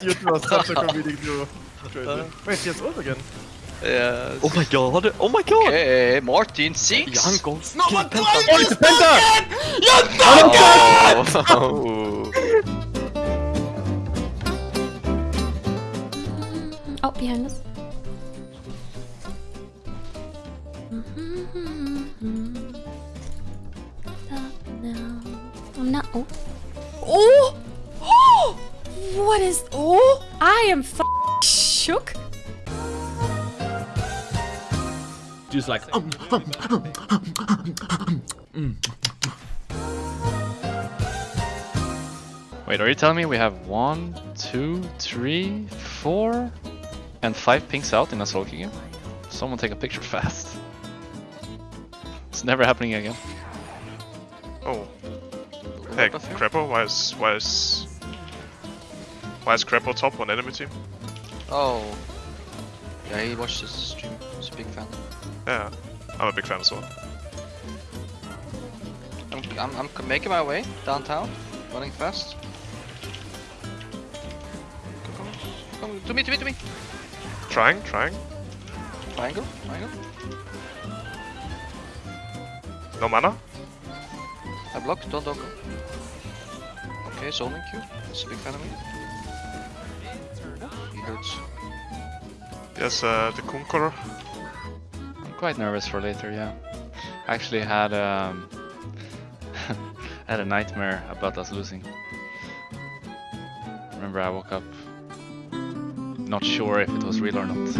You was such a comedic duo. Crazy. Uh. Wait, he has ult again. Yes. Oh my god! Oh my god! Okay, Martin six. Young goes. No, but Penta. Oh, it's a Penta! Oh. Oh, behind us. Stop now. I'm not. Oh. Oh! Oh! What is. Oh! I am f shook. Just like um, um, um, um, um. Wait, are you telling me we have one, two, three, four, and five pinks out in a solo game? Someone take a picture fast. It's never happening again. Oh. Hey, Crepo, why is why is why is Crepo top on enemy team? Oh. Yeah, he watched this stream. He's a big fan. Yeah, I'm a big fan as well. I'm, I'm, I'm making my way downtown, running fast. Come, come, come, to me, to me, to me. Trying, trying. Triangle, triangle. No mana. I block, don't, don't go. Okay, zoning Q. He's a big fan of me. He hurts. Yes, uh, the Conqueror. I'm quite nervous for later, yeah. I actually had um, had a nightmare about us losing. Remember, I woke up not sure if it was real or not.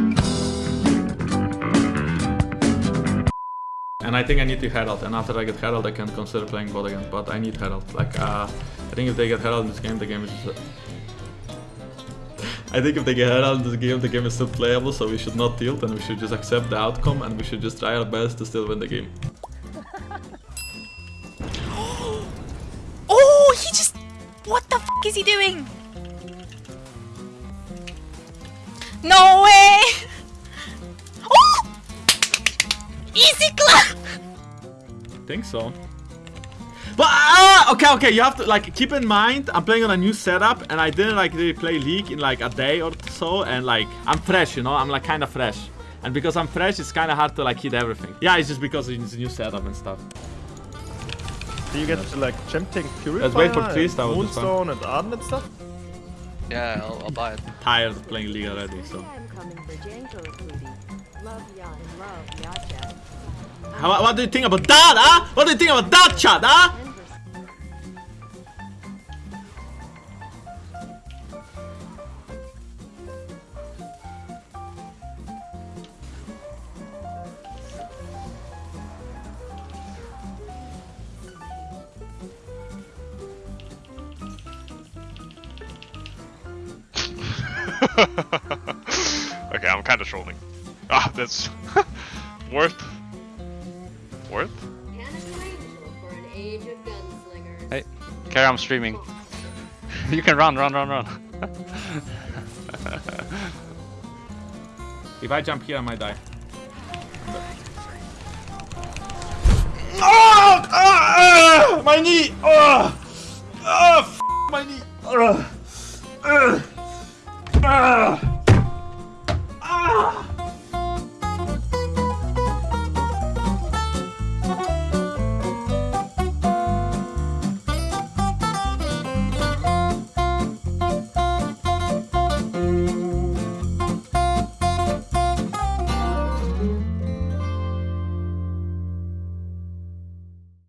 And I think I need to Herald, and after I get Herald, I can consider playing bot again. But I need Herald. Like, uh, I think if they get Herald in this game, the game is. I think if they get Herald in this game, the game is still playable. So we should not tilt, and we should just accept the outcome, and we should just try our best to still win the game. Oh, he just. What the f is he doing? No way! Oh! Easy clap! think so. But uh, okay, okay, you have to like keep in mind I'm playing on a new setup and I didn't like really play League in like a day or so and like I'm fresh, you know, I'm like kind of fresh. And because I'm fresh, it's kind of hard to like hit everything. Yeah, it's just because it's a new setup and stuff. Do you get to like champ tank Purifier Let's wait for and trees, that would be fun. Moonstone and Ardent and stuff? Yeah, I'll, I'll buy it. Tired of playing League already, so. am coming for Janko Cootie. Love ya and love Yacha. How, what do you think about that, huh? What do you think about that, chat, huh? okay, I'm kind of trolling. Ah, that's worth. Worth? for an age of gunslingers. Hey, Carry, I'm streaming. you can run, run, run, run. If I jump here, I might die. Oh! Ah! Ah! My knee! Oh! Oh! F my knee! Ugh. Ugh. Ah!